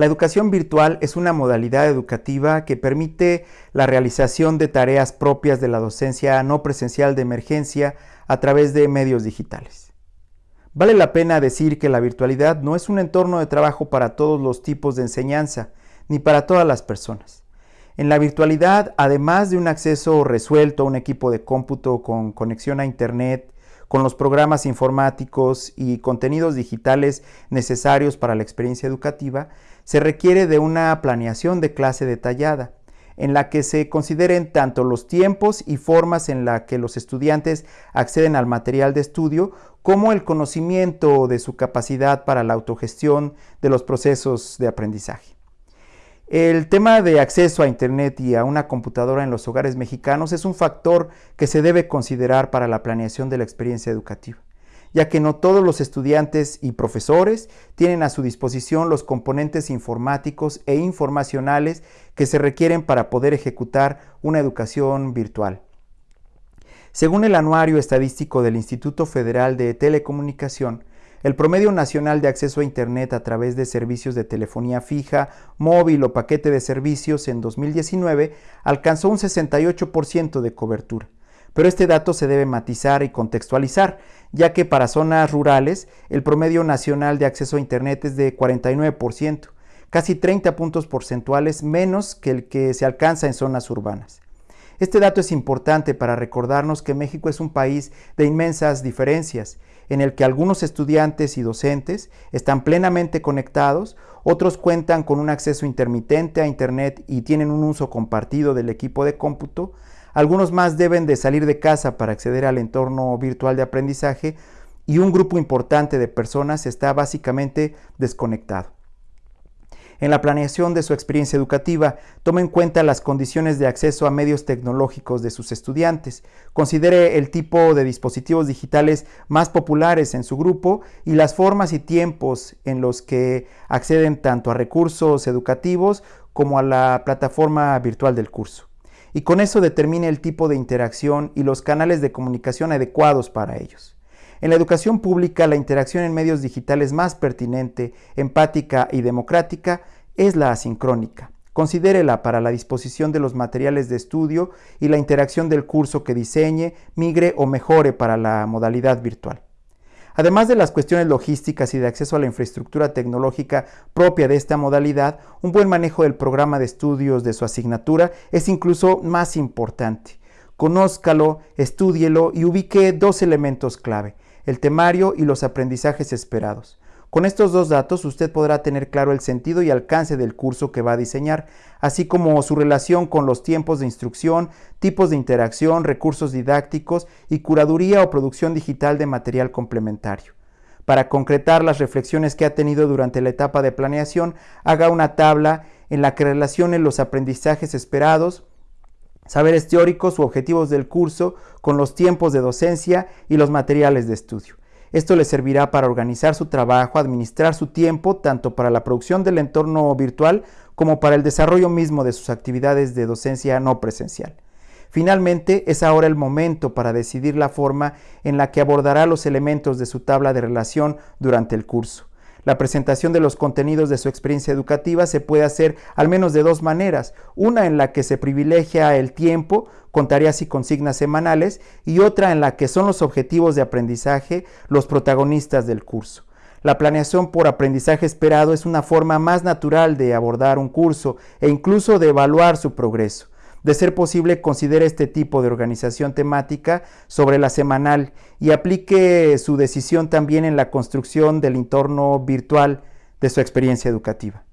La educación virtual es una modalidad educativa que permite la realización de tareas propias de la docencia no presencial de emergencia a través de medios digitales. Vale la pena decir que la virtualidad no es un entorno de trabajo para todos los tipos de enseñanza, ni para todas las personas. En la virtualidad, además de un acceso resuelto a un equipo de cómputo con conexión a Internet, con los programas informáticos y contenidos digitales necesarios para la experiencia educativa, se requiere de una planeación de clase detallada, en la que se consideren tanto los tiempos y formas en la que los estudiantes acceden al material de estudio, como el conocimiento de su capacidad para la autogestión de los procesos de aprendizaje. El tema de acceso a Internet y a una computadora en los hogares mexicanos es un factor que se debe considerar para la planeación de la experiencia educativa, ya que no todos los estudiantes y profesores tienen a su disposición los componentes informáticos e informacionales que se requieren para poder ejecutar una educación virtual. Según el anuario estadístico del Instituto Federal de Telecomunicación, el promedio nacional de acceso a Internet a través de servicios de telefonía fija, móvil o paquete de servicios en 2019 alcanzó un 68% de cobertura. Pero este dato se debe matizar y contextualizar, ya que para zonas rurales el promedio nacional de acceso a Internet es de 49%, casi 30 puntos porcentuales menos que el que se alcanza en zonas urbanas. Este dato es importante para recordarnos que México es un país de inmensas diferencias en el que algunos estudiantes y docentes están plenamente conectados, otros cuentan con un acceso intermitente a Internet y tienen un uso compartido del equipo de cómputo, algunos más deben de salir de casa para acceder al entorno virtual de aprendizaje y un grupo importante de personas está básicamente desconectado. En la planeación de su experiencia educativa, tome en cuenta las condiciones de acceso a medios tecnológicos de sus estudiantes, considere el tipo de dispositivos digitales más populares en su grupo y las formas y tiempos en los que acceden tanto a recursos educativos como a la plataforma virtual del curso. Y con eso determine el tipo de interacción y los canales de comunicación adecuados para ellos. En la educación pública, la interacción en medios digitales más pertinente, empática y democrática es la asincrónica. Considérela para la disposición de los materiales de estudio y la interacción del curso que diseñe, migre o mejore para la modalidad virtual. Además de las cuestiones logísticas y de acceso a la infraestructura tecnológica propia de esta modalidad, un buen manejo del programa de estudios de su asignatura es incluso más importante. Conózcalo, estúdielo y ubique dos elementos clave el temario y los aprendizajes esperados. Con estos dos datos usted podrá tener claro el sentido y alcance del curso que va a diseñar, así como su relación con los tiempos de instrucción, tipos de interacción, recursos didácticos y curaduría o producción digital de material complementario. Para concretar las reflexiones que ha tenido durante la etapa de planeación, haga una tabla en la que relacione los aprendizajes esperados, saberes teóricos u objetivos del curso con los tiempos de docencia y los materiales de estudio. Esto le servirá para organizar su trabajo, administrar su tiempo, tanto para la producción del entorno virtual como para el desarrollo mismo de sus actividades de docencia no presencial. Finalmente, es ahora el momento para decidir la forma en la que abordará los elementos de su tabla de relación durante el curso. La presentación de los contenidos de su experiencia educativa se puede hacer al menos de dos maneras. Una en la que se privilegia el tiempo con tareas y consignas semanales y otra en la que son los objetivos de aprendizaje los protagonistas del curso. La planeación por aprendizaje esperado es una forma más natural de abordar un curso e incluso de evaluar su progreso. De ser posible, considere este tipo de organización temática sobre la semanal y aplique su decisión también en la construcción del entorno virtual de su experiencia educativa.